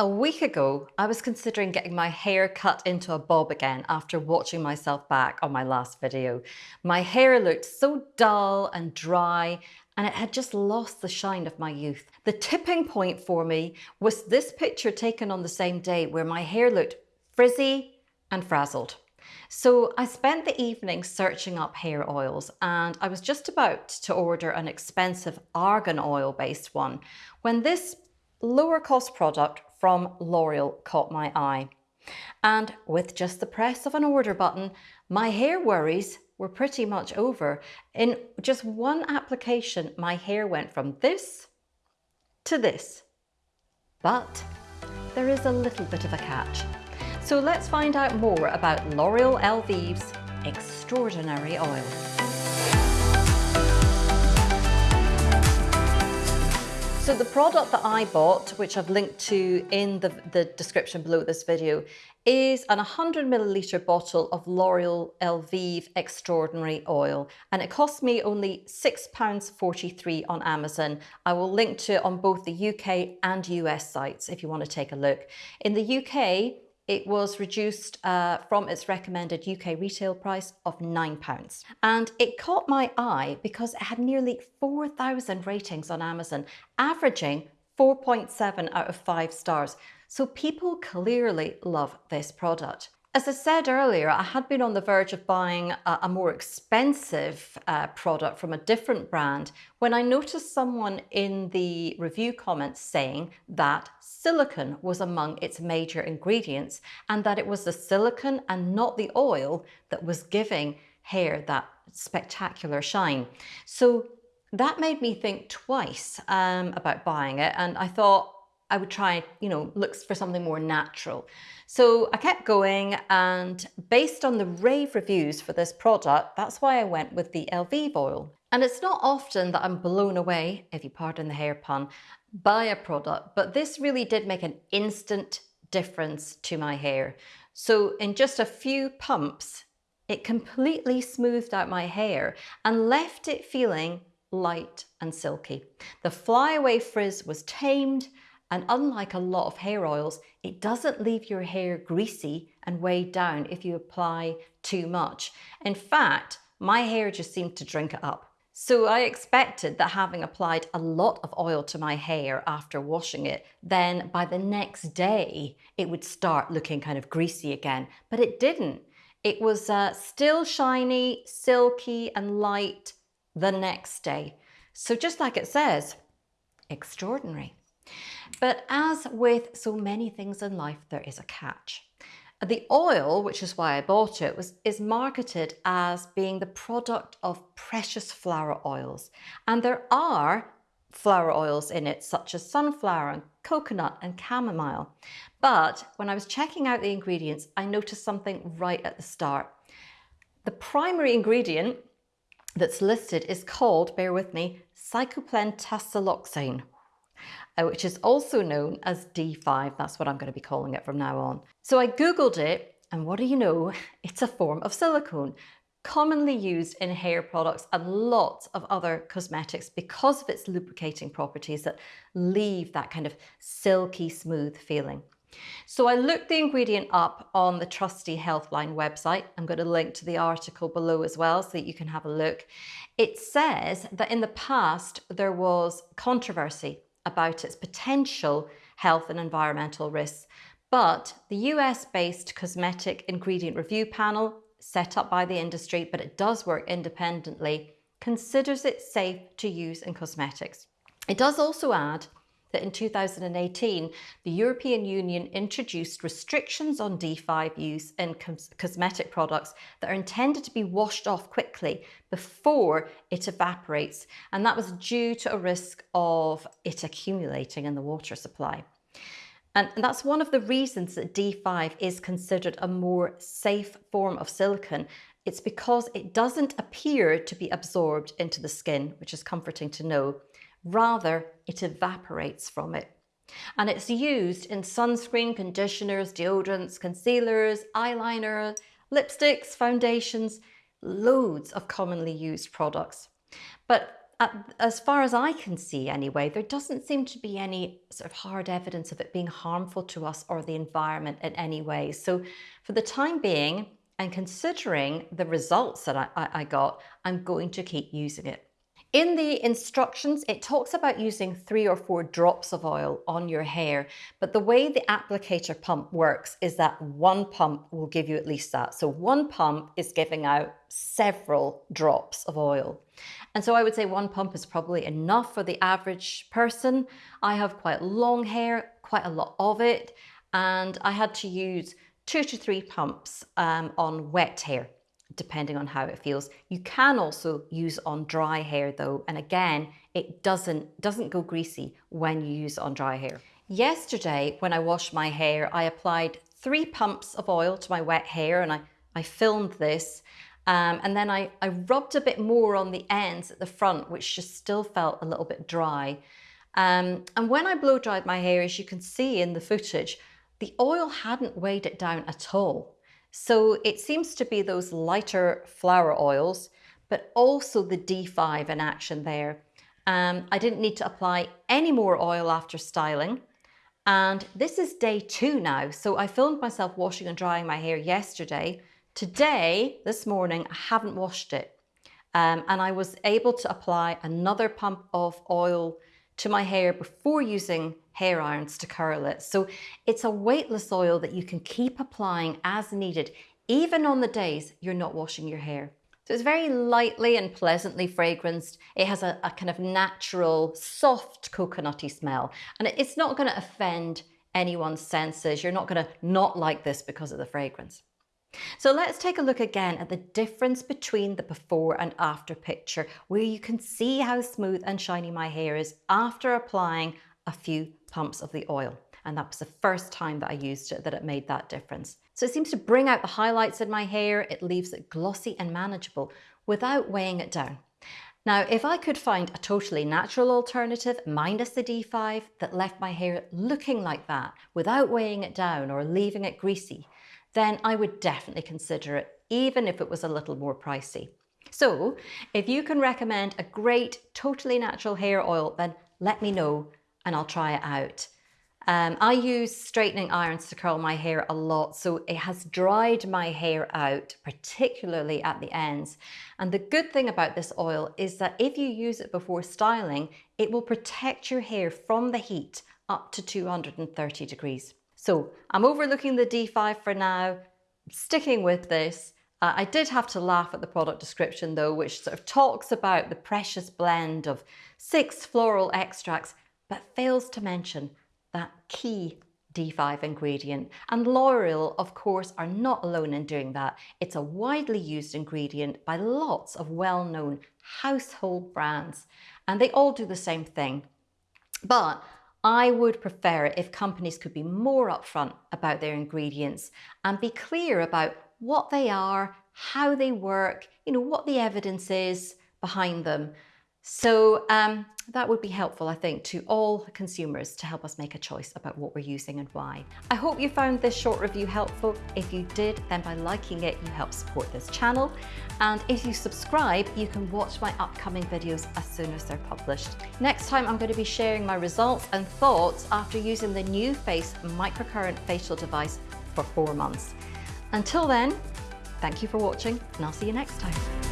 A week ago, I was considering getting my hair cut into a bob again after watching myself back on my last video. My hair looked so dull and dry and it had just lost the shine of my youth. The tipping point for me was this picture taken on the same day where my hair looked frizzy and frazzled. So I spent the evening searching up hair oils and I was just about to order an expensive argan oil based one when this lower cost product from L'Oreal caught my eye. And with just the press of an order button, my hair worries were pretty much over. In just one application, my hair went from this to this. But there is a little bit of a catch. So let's find out more about L'Oreal Elvive's extraordinary oil. So the product that I bought, which I've linked to in the, the description below this video, is an 100 milliliter bottle of L'Oreal Elvive Extraordinary Oil. And it cost me only £6.43 on Amazon. I will link to it on both the UK and US sites if you want to take a look. In the UK, it was reduced uh, from its recommended UK retail price of £9. And it caught my eye because it had nearly 4,000 ratings on Amazon, averaging 4.7 out of 5 stars. So people clearly love this product. As I said earlier, I had been on the verge of buying a, a more expensive uh, product from a different brand when I noticed someone in the review comments saying that silicone was among its major ingredients and that it was the silicone and not the oil that was giving hair that spectacular shine. So that made me think twice um, about buying it and I thought, I would try, you know, looks for something more natural. So I kept going and based on the rave reviews for this product, that's why I went with the Elvive oil. And it's not often that I'm blown away, if you pardon the hair pun, by a product, but this really did make an instant difference to my hair. So in just a few pumps, it completely smoothed out my hair and left it feeling light and silky. The flyaway frizz was tamed and unlike a lot of hair oils, it doesn't leave your hair greasy and weighed down if you apply too much. In fact, my hair just seemed to drink it up. So I expected that having applied a lot of oil to my hair after washing it, then by the next day, it would start looking kind of greasy again, but it didn't. It was uh, still shiny, silky and light the next day. So just like it says, extraordinary. But as with so many things in life, there is a catch. The oil, which is why I bought it, was, is marketed as being the product of precious flower oils. And there are flower oils in it, such as sunflower and coconut and chamomile. But when I was checking out the ingredients, I noticed something right at the start. The primary ingredient that's listed is called, bear with me, cyclopentasiloxane Uh, which is also known as D5. That's what I'm going to be calling it from now on. So I Googled it and what do you know? It's a form of silicone commonly used in hair products and lots of other cosmetics because of its lubricating properties that leave that kind of silky smooth feeling. So I looked the ingredient up on the trusty Healthline website. I'm going to link to the article below as well so that you can have a look. It says that in the past there was controversy about its potential health and environmental risks. But the US-based cosmetic ingredient review panel set up by the industry, but it does work independently, considers it safe to use in cosmetics. It does also add that in 2018, the European Union introduced restrictions on D5 use in cos cosmetic products that are intended to be washed off quickly before it evaporates. And that was due to a risk of it accumulating in the water supply. And that's one of the reasons that D5 is considered a more safe form of silicone. It's because it doesn't appear to be absorbed into the skin, which is comforting to know. Rather, it evaporates from it. And it's used in sunscreen, conditioners, deodorants, concealers, eyeliner, lipsticks, foundations, loads of commonly used products. But as far as I can see anyway, there doesn't seem to be any sort of hard evidence of it being harmful to us or the environment in any way. So for the time being, and considering the results that I, I, got, I'm going to keep using it. In the instructions, it talks about using three or four drops of oil on your hair, but the way the applicator pump works is that one pump will give you at least that. So one pump is giving out several drops of oil. And so I would say one pump is probably enough for the average person. I have quite long hair, quite a lot of it, and I had to use two to three pumps um, on wet hair depending on how it feels. You can also use on dry hair though, and again, it doesn't, doesn't go greasy when you use on dry hair. Yesterday, when I washed my hair, I applied three pumps of oil to my wet hair and I, I filmed this. Um, and then I, I rubbed a bit more on the ends at the front, which just still felt a little bit dry. Um, and when I blow dried my hair, as you can see in the footage, the oil hadn't weighed it down at all. So it seems to be those lighter flower oils, but also the D5 in action there. Um, I didn't need to apply any more oil after styling. And this is day two now. So I filmed myself washing and drying my hair yesterday. Today, this morning, I haven't washed it. Um, and I was able to apply another pump of oil to my hair before using hair irons to curl it. So it's a weightless oil that you can keep applying as needed, even on the days you're not washing your hair. So it's very lightly and pleasantly fragranced. It has a, a kind of natural, soft coconutty smell, and it's not going to offend anyone's senses. You're not going to not like this because of the fragrance. So let's take a look again at the difference between the before and after picture where you can see how smooth and shiny my hair is after applying a few pumps of the oil. And that was the first time that I used it that it made that difference. So it seems to bring out the highlights in my hair. It leaves it glossy and manageable without weighing it down. Now, if I could find a totally natural alternative minus the D5 that left my hair looking like that without weighing it down or leaving it greasy, then I would definitely consider it, even if it was a little more pricey. So if you can recommend a great, totally natural hair oil, then let me know and I'll try it out. Um, I use straightening irons to curl my hair a lot, so it has dried my hair out, particularly at the ends. And the good thing about this oil is that if you use it before styling, it will protect your hair from the heat up to 230 degrees. So I'm overlooking the D5 for now, sticking with this. Uh, I did have to laugh at the product description though, which sort of talks about the precious blend of six floral extracts, but fails to mention that key D5 ingredient. And L'Oreal, of course, are not alone in doing that. It's a widely used ingredient by lots of well-known household brands, and they all do the same thing. But I would prefer it if companies could be more upfront about their ingredients and be clear about what they are, how they work, you know, what the evidence is behind them. So um, that would be helpful, I think, to all consumers to help us make a choice about what we're using and why. I hope you found this short review helpful. If you did, then by liking it, you help support this channel. And if you subscribe, you can watch my upcoming videos as soon as they're published. Next time, I'm going to be sharing my results and thoughts after using the NuFACE microcurrent facial device for four months. Until then, thank you for watching and I'll see you next time.